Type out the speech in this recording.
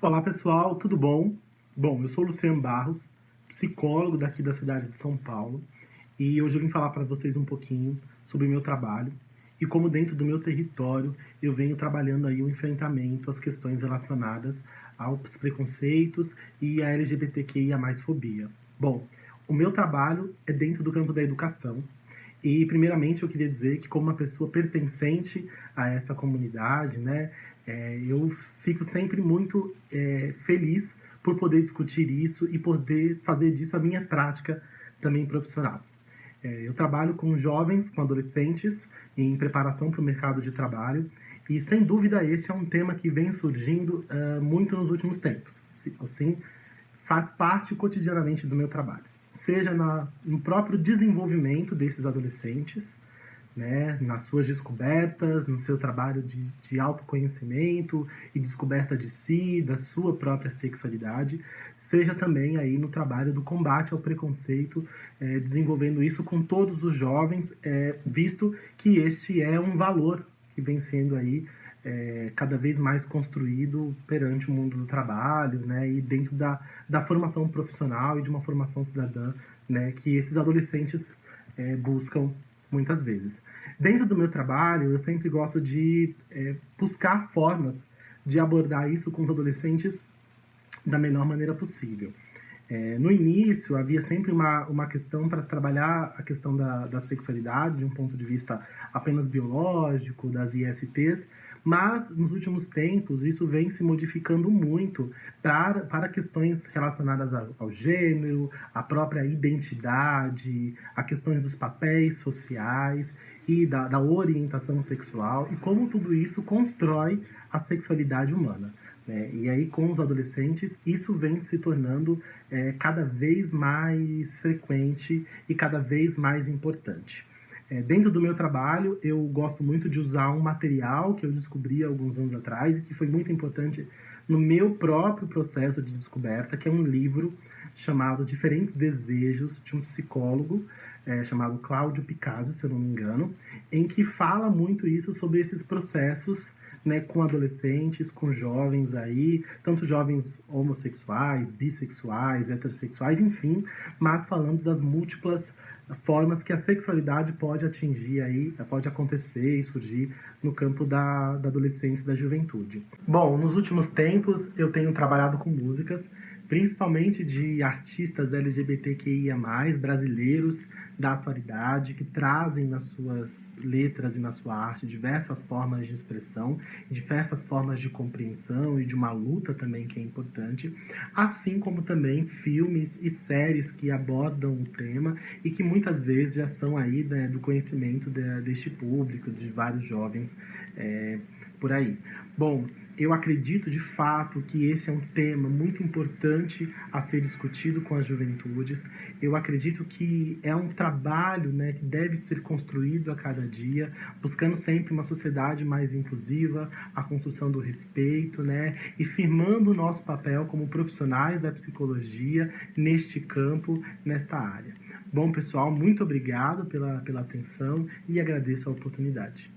Olá pessoal, tudo bom? Bom, eu sou Luciano Barros, psicólogo daqui da cidade de São Paulo e hoje eu vim falar para vocês um pouquinho sobre o meu trabalho e como dentro do meu território eu venho trabalhando aí o um enfrentamento às questões relacionadas aos preconceitos e à LGBTQIA+, fobia. Bom, o meu trabalho é dentro do campo da educação e, primeiramente, eu queria dizer que, como uma pessoa pertencente a essa comunidade, né, é, eu fico sempre muito é, feliz por poder discutir isso e poder fazer disso a minha prática também profissional. É, eu trabalho com jovens, com adolescentes, em preparação para o mercado de trabalho, e sem dúvida este é um tema que vem surgindo uh, muito nos últimos tempos. Assim, faz parte cotidianamente do meu trabalho seja na, no próprio desenvolvimento desses adolescentes, né, nas suas descobertas, no seu trabalho de, de autoconhecimento e descoberta de si, da sua própria sexualidade, seja também aí no trabalho do combate ao preconceito, é, desenvolvendo isso com todos os jovens, é, visto que este é um valor que vem sendo aí é, cada vez mais construído perante o mundo do trabalho, né, e dentro da, da formação profissional e de uma formação cidadã, né, que esses adolescentes é, buscam muitas vezes. Dentro do meu trabalho, eu sempre gosto de é, buscar formas de abordar isso com os adolescentes da melhor maneira possível. É, no início, havia sempre uma, uma questão para se trabalhar a questão da, da sexualidade, de um ponto de vista apenas biológico, das ISTs, mas nos últimos tempos isso vem se modificando muito para, para questões relacionadas ao, ao gênero, à própria identidade, a questões dos papéis sociais e da, da orientação sexual e como tudo isso constrói a sexualidade humana. Né? E aí, com os adolescentes, isso vem se tornando é, cada vez mais frequente e cada vez mais importante. É, dentro do meu trabalho, eu gosto muito de usar um material que eu descobri alguns anos atrás e que foi muito importante no meu próprio processo de descoberta, que é um livro chamado Diferentes Desejos, de um psicólogo é, chamado Cláudio Picasso, se eu não me engano, em que fala muito isso sobre esses processos né, com adolescentes, com jovens aí, tanto jovens homossexuais, bissexuais, heterossexuais, enfim, mas falando das múltiplas formas que a sexualidade pode atingir aí, pode acontecer e surgir no campo da, da adolescência e da juventude. Bom, nos últimos tempos eu tenho trabalhado com músicas principalmente de artistas LGBTQIA+, brasileiros da atualidade, que trazem nas suas letras e na sua arte diversas formas de expressão, diversas formas de compreensão e de uma luta também que é importante, assim como também filmes e séries que abordam o tema e que muitas vezes já são aí né, do conhecimento de, deste público, de vários jovens é, por aí. Bom, eu acredito de fato que esse é um tema muito importante a ser discutido com as juventudes. Eu acredito que é um trabalho né, que deve ser construído a cada dia, buscando sempre uma sociedade mais inclusiva, a construção do respeito, né, e firmando o nosso papel como profissionais da psicologia neste campo, nesta área. Bom, pessoal, muito obrigado pela, pela atenção e agradeço a oportunidade.